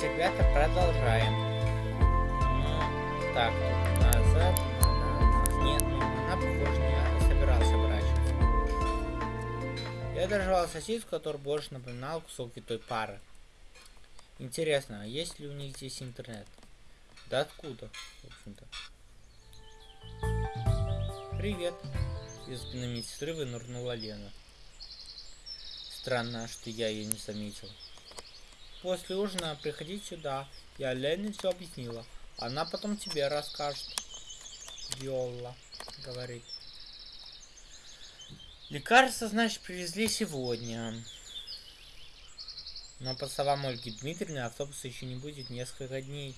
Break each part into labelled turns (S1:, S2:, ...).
S1: Давайте, ребята, продолжаем. Ну, так, назад. Нет, ну, она, похоже, не собиралась оборачиваться. Я доживал сосиску, который больше напоминал кусок той пары. Интересно, а есть ли у них здесь интернет? Да откуда, в общем-то? Привет. Из спины медсестры вынырнула Лена. Странно, что я ее не заметил. После ужина приходи сюда. Я Лене все объяснила. Она потом тебе расскажет. Виола говорит. Лекарства, значит, привезли сегодня. Но по словам Ольги Дмитриевны, автобуса еще не будет несколько дней.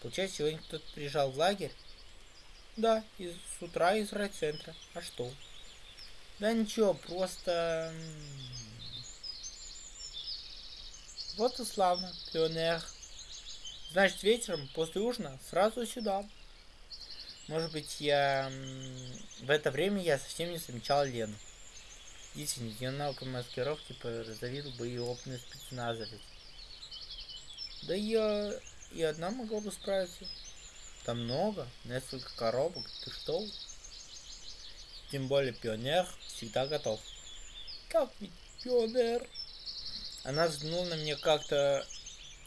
S1: Получается, сегодня кто-то приезжал в лагерь? Да, из, с утра из райцентра. А что? Да ничего, просто... Вот и славно, пионер. Значит, вечером, после ужина, сразу сюда. Может быть, я... В это время я совсем не замечал Лену. Действительно, ее навыкам маскировки позавидовал бы и опытный спецназовец. Да я и одна могла бы справиться. Там много, несколько коробок, ты что? Тем более пионер всегда готов. Как ведь пионер? Она взглянула на меня как-то...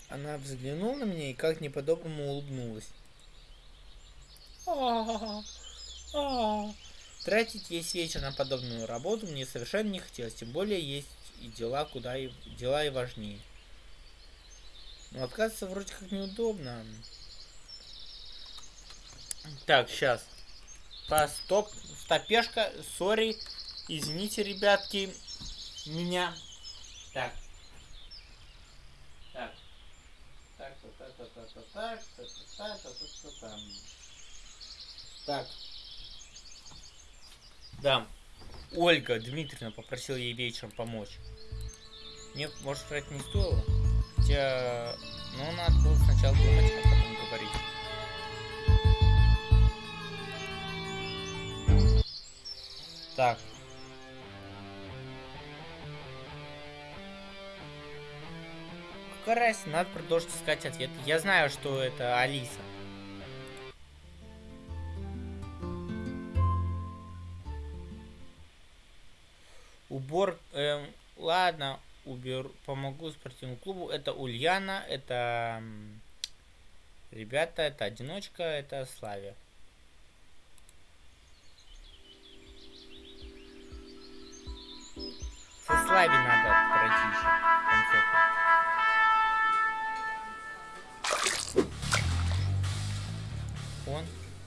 S1: Она взглянула на меня и как не по-доброму улыбнулась. А -а -а Тратить весь вечер на подобную работу мне совершенно не хотелось, тем более есть и дела куда и дела и важнее. Но отказываться вроде как неудобно. Так, сейчас. По стоп, стопешка, сори, извините, ребятки, меня. Так, так, так, так, так, так, так, так. Да. Ольга Дмитриевна попросила ей вечером помочь. Мне, может, сказать, не стоило. Хотя, ну, надо было сначала думать, а потом говорить. Так, разница, надо продолжить искать ответ. Я знаю, что это Алиса. Убор, эм, ладно, уберу, помогу спортивному клубу. Это Ульяна, это ребята, это одиночка, это Славя. Со Слави надо пройти еще.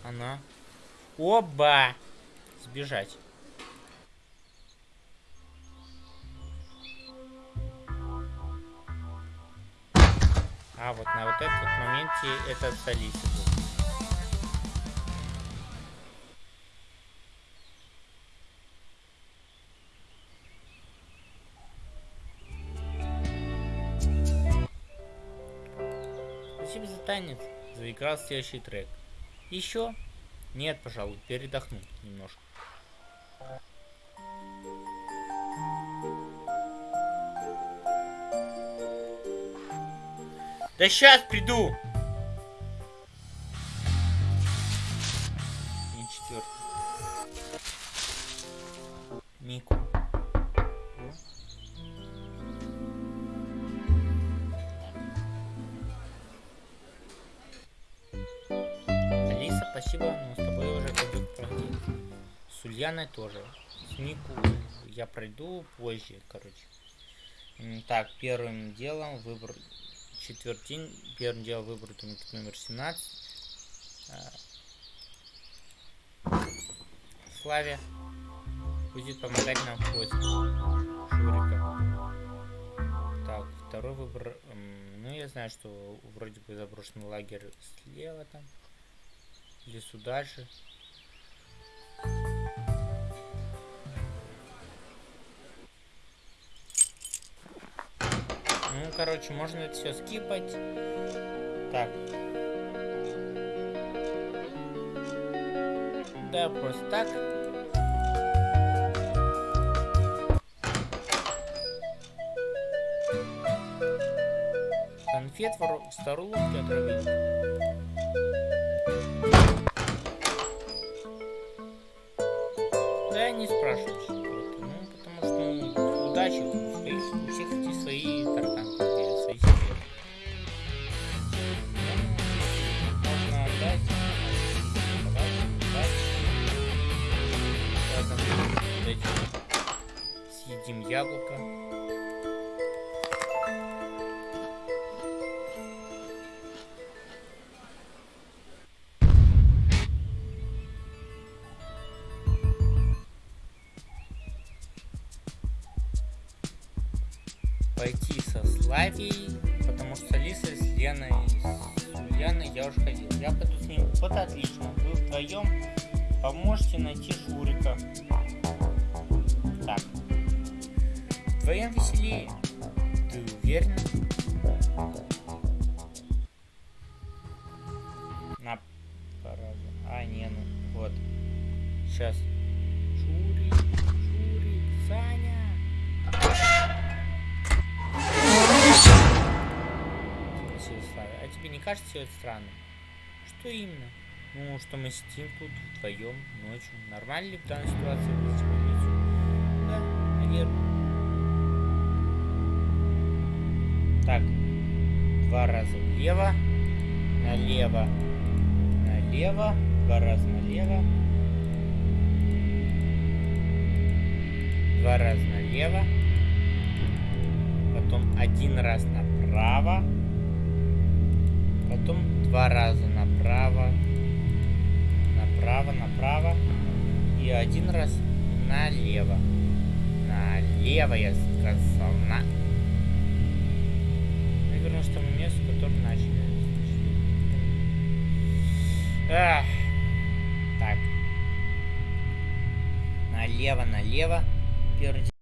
S1: Она. Оба! Сбежать. А, вот на вот этот моменте это с Алисой Спасибо за танец. Заиграл следующий трек. Еще? Нет, пожалуй, передохну немножко. Да сейчас приду! Спасибо, но с тобой уже пойдет пройти. С Ульяной тоже. С Мику я пройду позже, короче. Так, первым делом выбор четвертин. Первым делом выбрать номер 17. А, Славе будет помогать нам в поиске Шурика. Так, второй выбор. Ну, я знаю, что вроде бы заброшенный лагерь слева там лесу дальше. Ну, короче, можно это все скипать. Так. Да, просто так. конфет, вор... старушки отравить. Вот, Ну, потому что ну, удачи у, своих, у всех эти свои тараканы, свои секреты. Можно отдать. Давай, удачи. Ладно, вот эти. Съедим яблоко. Пойти со Славией, потому что с Алисой, с Леной, с Ульяной я уже ходил. Я пойду с ним. Вот отлично. Вы вдвоем поможете найти Шурика. Так. Вдвоем веселее. Ты уверен? На пару. А, не, ну вот. Сейчас. Шурик, Шурик, Саня. Тебе не кажется все это странным? Что именно? Ну, что мы сидим тут вдвоем ночью. Нормально ли в данной ситуации выйти в больницу? Да, наверное. Так. Два раза влево. Налево. Налево. Два раза налево. Два раза налево. Потом один раз направо. Потом два раза направо. Направо, направо. И один раз налево. Налево, я сказал. На... Наверное, с тому месту, которое начали. Ах. Так. Налево, налево. Первый